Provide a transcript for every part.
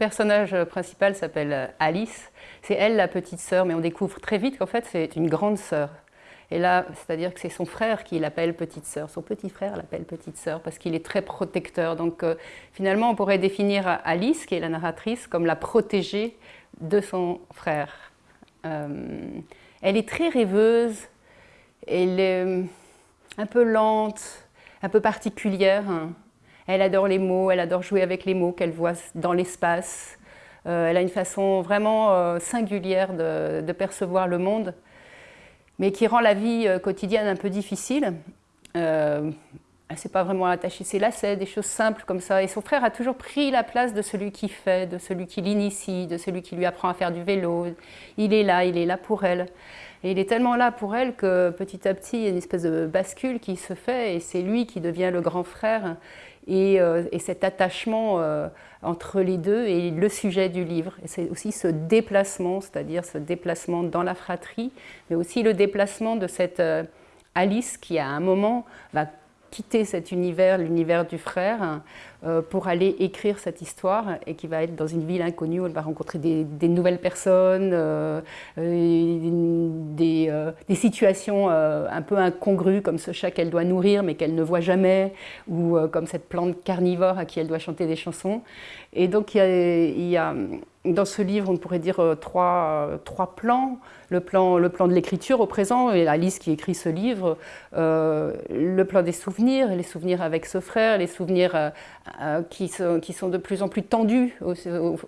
personnage principal s'appelle Alice. C'est elle la petite sœur, mais on découvre très vite qu'en fait c'est une grande sœur. Et là, c'est-à-dire que c'est son frère qui l'appelle petite sœur. Son petit frère l'appelle petite sœur parce qu'il est très protecteur. Donc euh, finalement, on pourrait définir Alice, qui est la narratrice, comme la protégée de son frère. Euh, elle est très rêveuse, elle est euh, un peu lente, un peu particulière. Elle adore les mots, elle adore jouer avec les mots qu'elle voit dans l'espace. elle a une façon vraiment singulière de percevoir le monde mais qui rend la vie euh, quotidienne un peu difficile. Euh, elle ne s'est pas vraiment attachée ses lacets, des choses simples comme ça. Et son frère a toujours pris la place de celui qui fait, de celui qui l'initie, de celui qui lui apprend à faire du vélo. Il est là, il est là pour elle. Et il est tellement là pour elle que petit à petit, il y a une espèce de bascule qui se fait et c'est lui qui devient le grand frère. Et, euh, cet attachement entre les deux est le sujet du livre. C'est aussi ce déplacement, c'est-à-dire ce déplacement dans la fratrie, mais aussi le déplacement de cette euh, Alice qui à un moment va quitter cet univers, l'univers du frère, euh, pour aller écrire cette histoire et qui va être dans une ville inconnue où elle va rencontrer des, nouvelles personnes, euh, des, des, situations un peu incongrues comme ce chat qu'elle doit nourrir mais qu'elle ne voit jamais, ou comme cette plante carnivore à qui elle doit chanter des chansons. Et donc il y a, dans ce livre, on pourrait dire euh, trois, trois plans. Le plan, le plan de l'écriture au présent, et Alice qui écrit ce livre, euh, le plan des souvenirs, les souvenirs avec ce frère, les souvenirs euh, qui, sont, de plus en plus tendus au,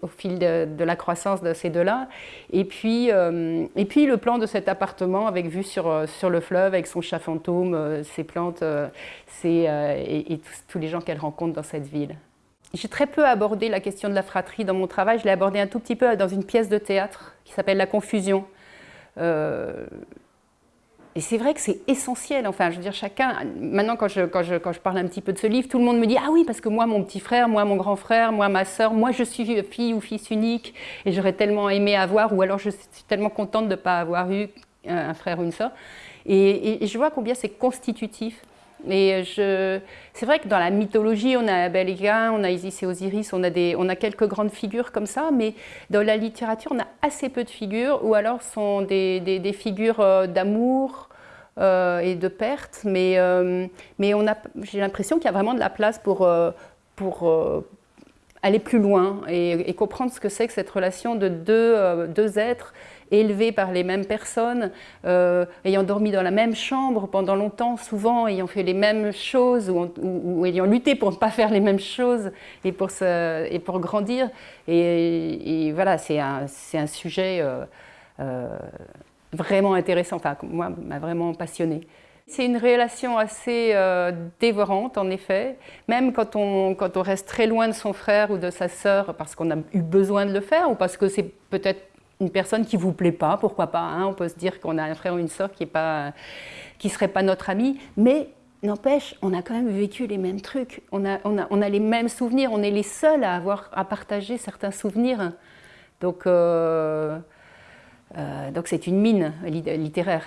fil de, la croissance de ces deux-là. Et, puis et puis le plan de cet appartement avec vue sur, sur le fleuve, avec son chat fantôme, ses plantes et, et tous les gens qu'elle rencontre dans cette ville. J'ai très peu abordé la question de la fratrie dans mon travail. Je l'ai abordé un tout petit peu dans une pièce de théâtre qui s'appelle La Confusion. Euh, et c'est vrai que c'est essentiel. Enfin, je veux dire, chacun. Maintenant, quand je, quand, je, quand je, parle un petit peu de ce livre, tout le monde me dit Ah oui, parce que moi, mon petit frère, moi, mon grand frère, moi, ma soeur, moi, je suis fille ou fils unique et j'aurais tellement aimé avoir, ou alors je suis tellement contente de ne pas avoir eu un frère ou une soeur. et je vois combien c'est constitutif et c'est vrai que dans la mythologie, on a Abel et on a Isis et Osiris, on a, des, on a quelques grandes figures comme ça, mais dans la littérature, on a assez peu de figures, ou alors sont des, des, figures euh, d'amour euh, et de perte, mais, euh, mais j'ai l'impression qu'il y a vraiment de la place pour, pour aller plus loin et, comprendre ce que c'est que cette relation de deux, deux êtres élevés par les mêmes personnes, euh, ayant dormi dans la même chambre pendant longtemps, souvent ayant fait les mêmes choses ou, ayant lutté pour ne pas faire les mêmes choses et pour, et pour grandir. Et, voilà, c'est un, un, sujet euh, euh, vraiment intéressant, enfin moi, m'a vraiment passionné. C'est une relation assez dévorante, en effet, même quand on, quand on reste très loin de son frère ou de sa sœur parce qu'on a eu besoin de le faire ou parce que c'est peut-être une personne qui ne vous plaît pas, pourquoi pas. Hein. on peut se dire qu'on a un frère ou une sœur qui ne qui serait pas notre ami, mais n'empêche, on a quand même vécu les mêmes trucs. On a, on, a, on a, les mêmes souvenirs. On est les seuls à avoir à partager certains souvenirs. Donc, euh, euh, donc c'est une mine littéraire.